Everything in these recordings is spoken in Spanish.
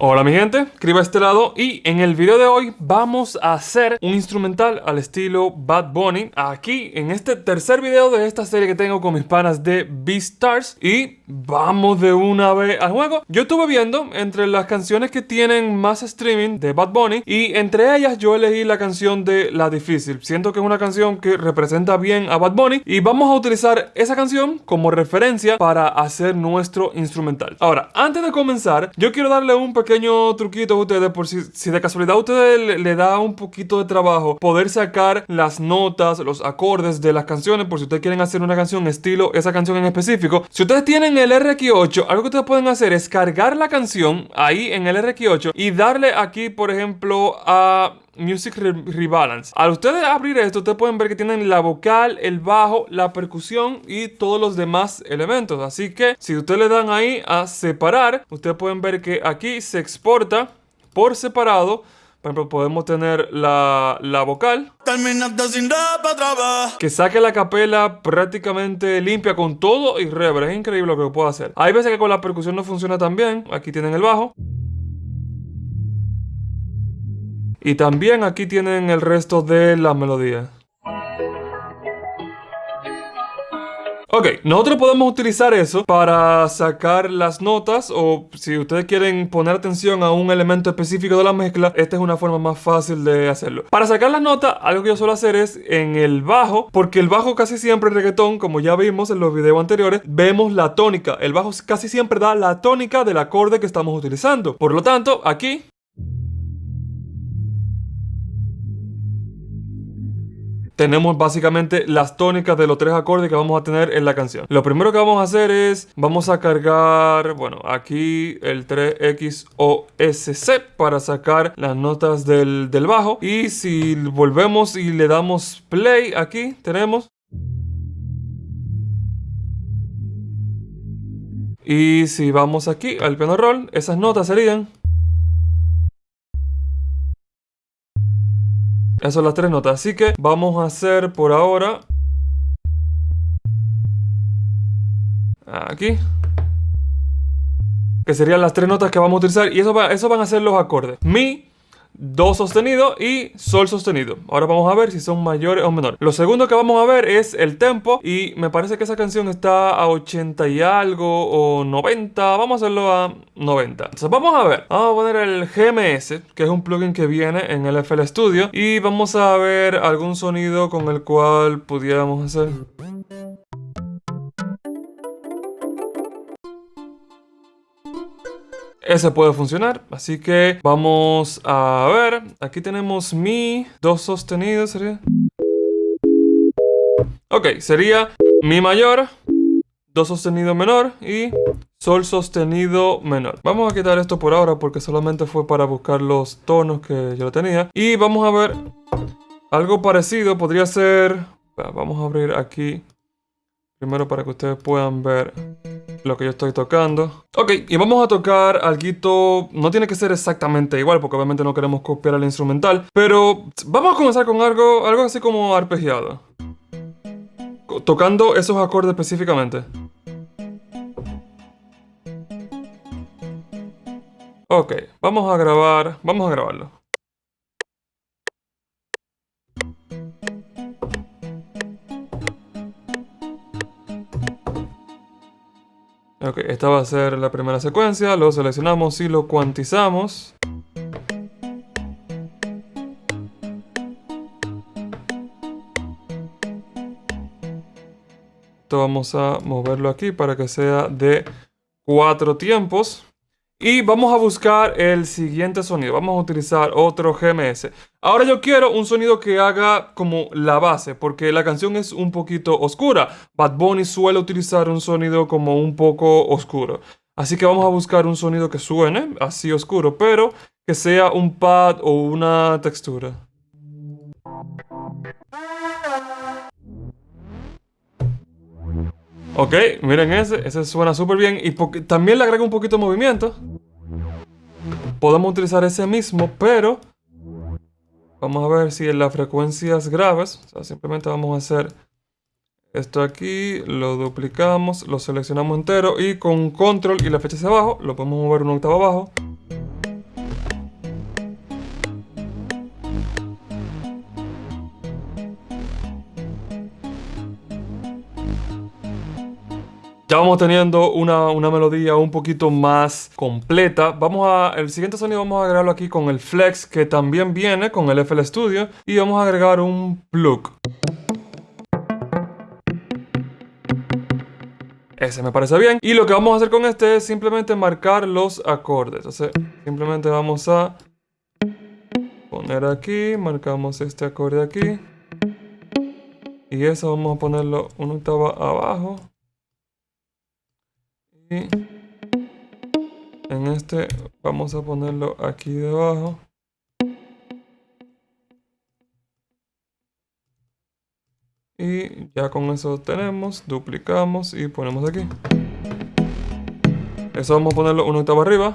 Hola mi gente, Criba este lado y en el video de hoy vamos a hacer un instrumental al estilo Bad Bunny aquí en este tercer video de esta serie que tengo con mis panas de Beastars y vamos de una vez al juego. Yo estuve viendo entre las canciones que tienen más streaming de Bad Bunny y entre ellas yo elegí la canción de La Difícil. Siento que es una canción que representa bien a Bad Bunny y vamos a utilizar esa canción como referencia para hacer nuestro instrumental. Ahora, antes de comenzar, yo quiero darle un pequeño pequeño truquito a ustedes por si, si de casualidad a ustedes le, da un poquito de trabajo poder sacar las notas, los acordes de las canciones por si ustedes quieren hacer una canción estilo esa canción en específico. Si ustedes tienen el RX8, algo que ustedes pueden hacer es cargar la canción ahí en el RX8 y darle aquí, por ejemplo, a Music Rebalance. Al ustedes abrir esto, ustedes pueden ver que tienen la vocal, el bajo, la percusión y todos los demás elementos. Así que si ustedes le dan ahí a separar, ustedes pueden ver que aquí se exporta por separado. Por ejemplo, podemos tener la, la vocal. Que saque la capela prácticamente limpia con todo y reverb. Es increíble lo que puedo hacer. Hay veces que con la percusión no funciona tan bien. Aquí tienen el bajo. Y también aquí tienen el resto de la melodía. Ok, nosotros podemos utilizar eso para sacar las notas o si ustedes quieren poner atención a un elemento específico de la mezcla, esta es una forma más fácil de hacerlo. Para sacar las notas, algo que yo suelo hacer es en el bajo, porque el bajo casi siempre en reggaetón, como ya vimos en los videos anteriores, vemos la tónica. El bajo casi siempre da la tónica del acorde que estamos utilizando. Por lo tanto, aquí tenemos básicamente las tónicas de los tres acordes que vamos a tener en la canción. Lo primero que vamos a hacer es, vamos a cargar, bueno, aquí el 3XOSC para sacar las notas del, del bajo. Y si volvemos y le damos play aquí, tenemos... Y si vamos aquí al piano roll, esas notas serían... Esas son las tres notas. Así que vamos a hacer por ahora... Aquí. Que serían las tres notas que vamos a utilizar. Y eso, va, eso van a ser los acordes. Mi, Do sostenido y Sol sostenido. Ahora vamos a ver si son mayores o menores. Lo segundo que vamos a ver es el tempo y me parece que esa canción está a 80 y algo o 90. Vamos a hacerlo a 90. Entonces vamos a ver. Vamos a poner el GMS, que es un plugin que viene en el FL Studio y vamos a ver algún sonido con el cual pudiéramos hacer... ese puede funcionar. Así que vamos a ver. Aquí tenemos mi, dos sostenidos sería. Ok, sería mi mayor, do sostenido menor y sol sostenido menor. Vamos a quitar esto por ahora porque solamente fue para buscar los tonos que yo tenía. Y vamos a ver algo parecido. Podría ser... Vamos a abrir aquí primero para que ustedes puedan ver lo que yo estoy tocando. Ok, y vamos a tocar algo, no tiene que ser exactamente igual porque obviamente no queremos copiar el instrumental, pero vamos a comenzar con algo, algo así como arpegiado. Tocando esos acordes específicamente. Ok, vamos a grabar, vamos a grabarlo. Ok, esta va a ser la primera secuencia, lo seleccionamos y lo cuantizamos. Esto vamos a moverlo aquí para que sea de cuatro tiempos. Y vamos a buscar el siguiente sonido. Vamos a utilizar otro GMS. Ahora yo quiero un sonido que haga como la base, porque la canción es un poquito oscura. Bad Bunny suele utilizar un sonido como un poco oscuro. Así que vamos a buscar un sonido que suene así oscuro, pero que sea un pad o una textura. Ok, miren ese, ese suena súper bien y también le agrega un poquito de movimiento. Podemos utilizar ese mismo, pero vamos a ver si en las frecuencias graves, o sea, simplemente vamos a hacer esto aquí, lo duplicamos, lo seleccionamos entero y con control y la flecha hacia abajo, lo podemos mover una octava abajo. Vamos teniendo una, una, melodía un poquito más completa. Vamos a, el siguiente sonido vamos a agregarlo aquí con el flex que también viene con el FL Studio y vamos a agregar un plug. Ese me parece bien. Y lo que vamos a hacer con este es simplemente marcar los acordes. Entonces, simplemente vamos a poner aquí, marcamos este acorde aquí. Y eso vamos a ponerlo una octava abajo. Y en este vamos a ponerlo aquí debajo. Y ya con eso tenemos, duplicamos y ponemos aquí. Eso vamos a ponerlo una octava arriba.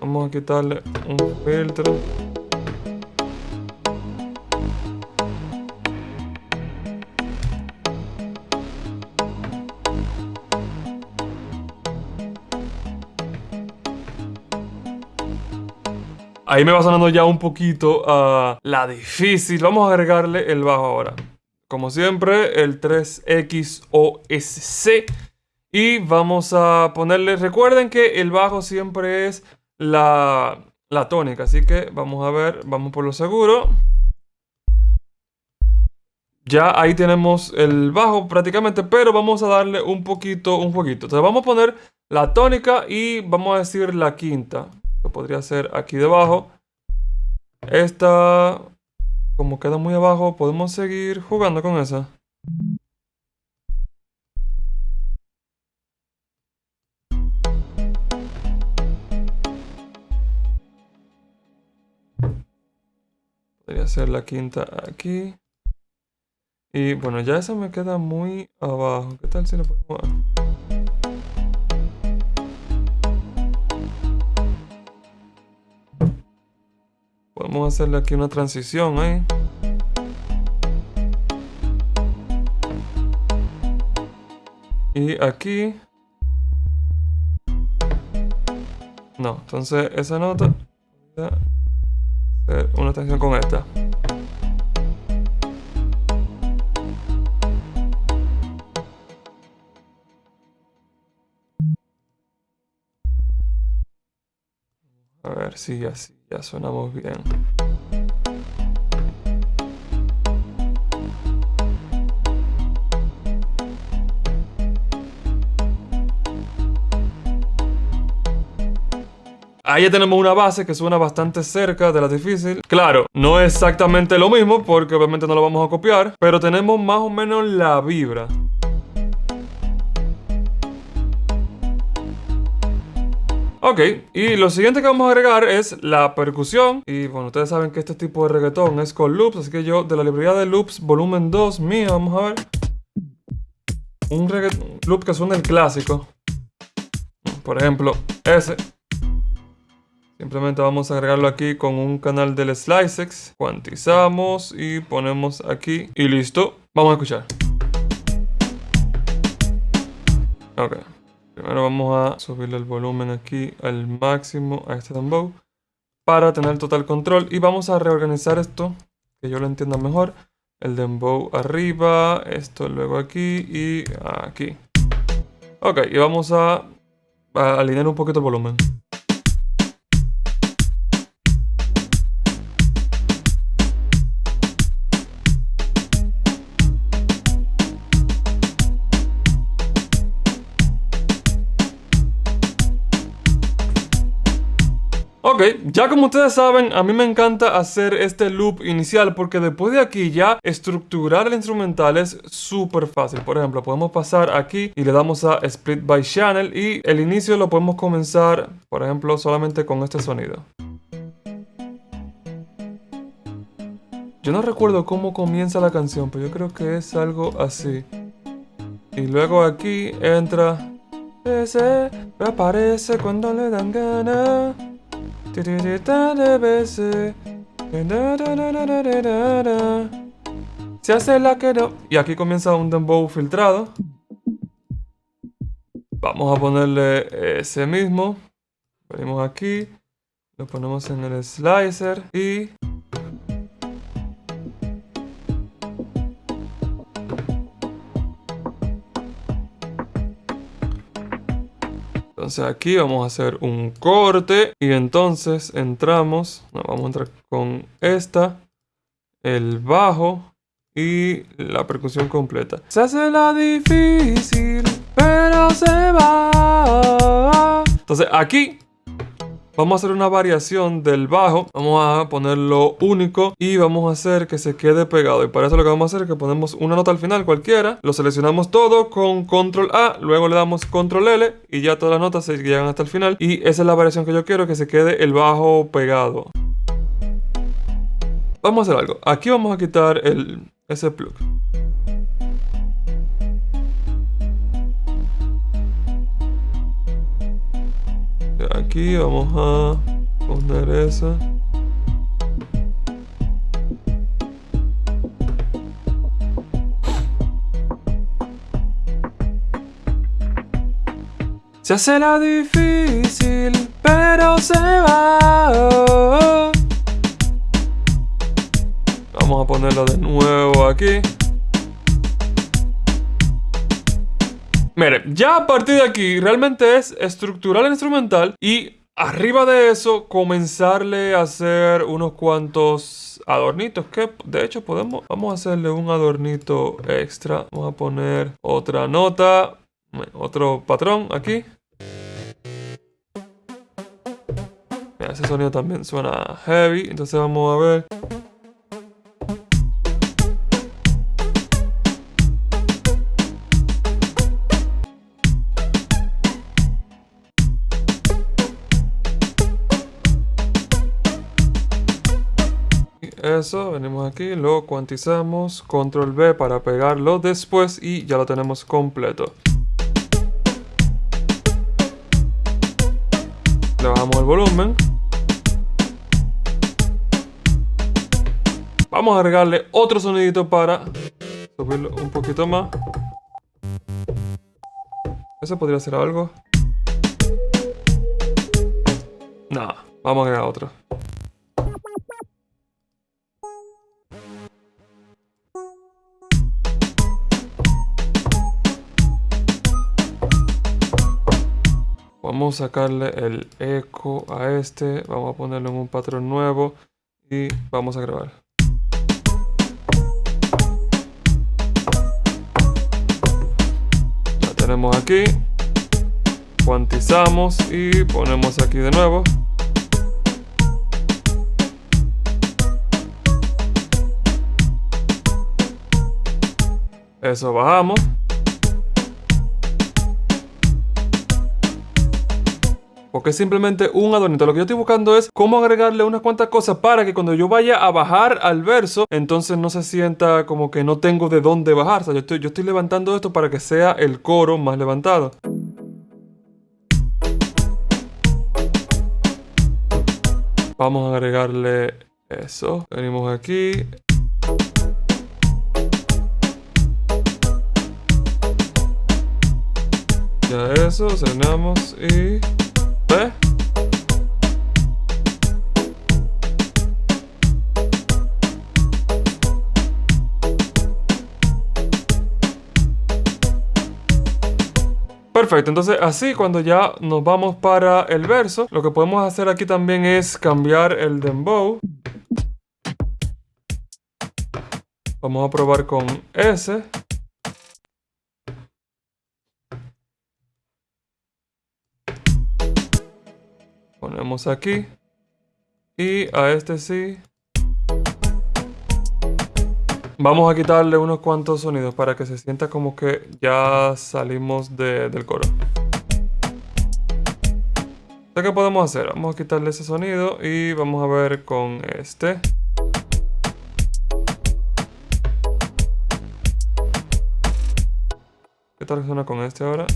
Vamos a quitarle un filtro. Ahí me va sonando ya un poquito a la difícil. Vamos a agregarle el bajo ahora. Como siempre, el 3XOSC. Y vamos a ponerle... Recuerden que el bajo siempre es la, la tónica. Así que vamos a ver, vamos por lo seguro. Ya ahí tenemos el bajo prácticamente, pero vamos a darle un poquito, un poquito. Entonces vamos a poner la tónica y vamos a decir la quinta que podría ser aquí debajo. Esta, como queda muy abajo, podemos seguir jugando con esa. Podría ser la quinta aquí. Y bueno, ya esa me queda muy abajo. ¿Qué tal si la ponemos? Hacerle aquí una transición ahí. Y aquí... No, entonces esa nota... Una transición con esta. Si así. Ya sonamos bien. Ahí ya tenemos una base que suena bastante cerca de la difícil. Claro, no exactamente lo mismo porque obviamente no lo vamos a copiar, pero tenemos más o menos la vibra. Ok, y lo siguiente que vamos a agregar es la percusión. Y bueno, ustedes saben que este tipo de reggaetón es con loops, así que yo de la librería de loops volumen 2 mía, vamos a ver. Un loop que suena el clásico. Por ejemplo, ese. Simplemente vamos a agregarlo aquí con un canal del Slicex. Cuantizamos y ponemos aquí. Y listo. Vamos a escuchar. Ok. Primero vamos a subirle el volumen aquí al máximo a este dembow para tener total control y vamos a reorganizar esto, que yo lo entienda mejor. El dembow arriba, esto luego aquí y aquí. Ok, y vamos a, a alinear un poquito el volumen. Ok, ya como ustedes saben, a mí me encanta hacer este loop inicial porque después de aquí ya estructurar el instrumental es súper fácil. Por ejemplo, podemos pasar aquí y le damos a Split by Channel y el inicio lo podemos comenzar, por ejemplo, solamente con este sonido. Yo no recuerdo cómo comienza la canción, pero yo creo que es algo así. Y luego aquí entra... Ese aparece cuando le dan ganas. Se hace la que no. Y aquí comienza un dembow filtrado. Vamos a ponerle ese mismo. Venimos aquí. Lo ponemos en el slicer. Y... Entonces aquí vamos a hacer un corte y entonces entramos, vamos a entrar con esta, el bajo y la percusión completa. Se hace la difícil, pero se va. Entonces aquí Vamos a hacer una variación del bajo. Vamos a ponerlo único y vamos a hacer que se quede pegado. Y para eso lo que vamos a hacer es que ponemos una nota al final cualquiera. Lo seleccionamos todo con control A. Luego le damos control L y ya todas las notas se llegan hasta el final. Y esa es la variación que yo quiero, que se quede el bajo pegado. Vamos a hacer algo. Aquí vamos a quitar el, ese plug. Aquí vamos a poner esa Se hace la difícil, pero se va. Vamos a ponerlo de nuevo aquí. Mire, ya a partir de aquí realmente es estructurar el instrumental y arriba de eso comenzarle a hacer unos cuantos adornitos que de hecho podemos vamos a hacerle un adornito extra. Vamos a poner otra nota otro patrón aquí. Ese sonido también suena heavy entonces vamos a ver eso, venimos aquí, lo cuantizamos, control B para pegarlo después y ya lo tenemos completo. Le bajamos el volumen. Vamos a agregarle otro sonidito para subirlo un poquito más. Eso podría ser algo. No, vamos a agregar otro. Vamos a sacarle el eco a este. Vamos a ponerlo en un patrón nuevo. Y vamos a grabar. La tenemos aquí. Cuantizamos y ponemos aquí de nuevo. Eso bajamos. Porque es simplemente un adornito. Lo que yo estoy buscando es cómo agregarle unas cuantas cosas para que cuando yo vaya a bajar al verso, entonces no se sienta como que no tengo de dónde bajar. O sea, yo estoy, yo estoy levantando esto para que sea el coro más levantado. Vamos a agregarle eso. Venimos aquí. Ya eso, cenamos y... Perfecto, entonces así cuando ya nos vamos para el verso, lo que podemos hacer aquí también es cambiar el dembow. Vamos a probar con S. Ponemos aquí. Y a este sí. Vamos a quitarle unos cuantos sonidos para que se sienta como que ya salimos del coro. ¿Qué podemos hacer? Vamos a quitarle ese sonido y vamos a ver con este. ¿Qué tal suena con este ahora?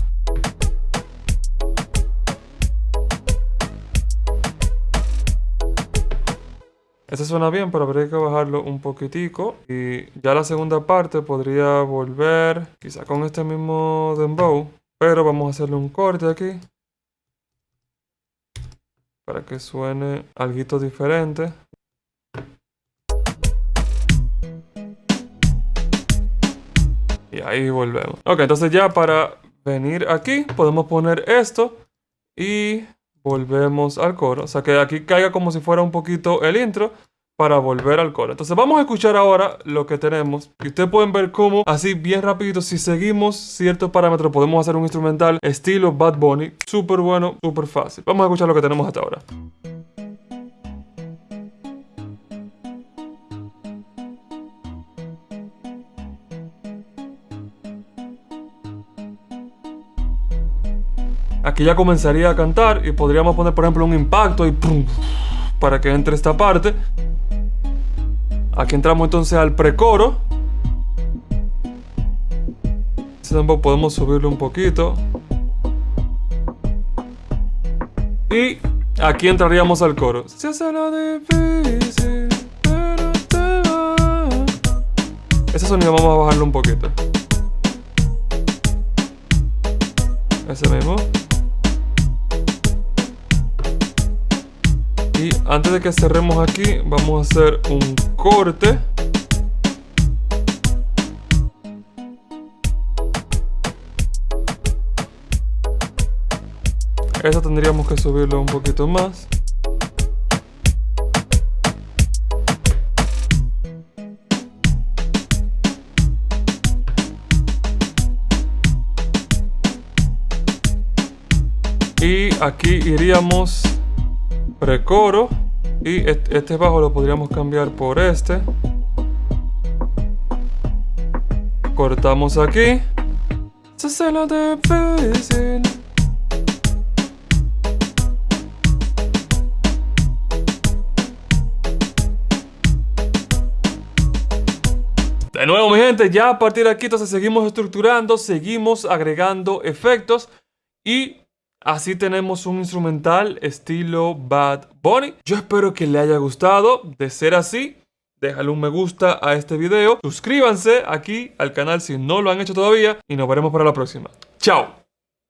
Este suena bien, pero habría que bajarlo un poquitico. Y ya la segunda parte podría volver quizá con este mismo dembow. Pero vamos a hacerle un corte aquí. Para que suene algo diferente. Y ahí volvemos. Ok, entonces ya para venir aquí podemos poner esto y volvemos al coro. O sea que aquí caiga como si fuera un poquito el intro para volver al coro. Entonces vamos a escuchar ahora lo que tenemos. Y ustedes pueden ver cómo, así bien rapidito, si seguimos ciertos parámetros, podemos hacer un instrumental estilo Bad Bunny. Súper bueno, súper fácil. Vamos a escuchar lo que tenemos hasta ahora. Aquí ya comenzaría a cantar y podríamos poner por ejemplo un impacto y ¡pum! para que entre esta parte. Aquí entramos entonces al precoro. Este podemos subirlo un poquito. Y aquí entraríamos al coro. Se hace lo difícil, pero te. Ese sonido vamos a bajarlo un poquito. Ese mismo. Antes de que cerremos aquí, vamos a hacer un corte. Eso tendríamos que subirlo un poquito más. Y aquí iríamos precoro y este bajo lo podríamos cambiar por este. Cortamos aquí. De nuevo mi gente, ya a partir de aquí entonces seguimos estructurando, seguimos agregando efectos y Así tenemos un instrumental estilo Bad Bunny. Yo espero que le haya gustado. De ser así, déjale un me gusta a este video. Suscríbanse aquí al canal si no lo han hecho todavía. Y nos veremos para la próxima. ¡Chao!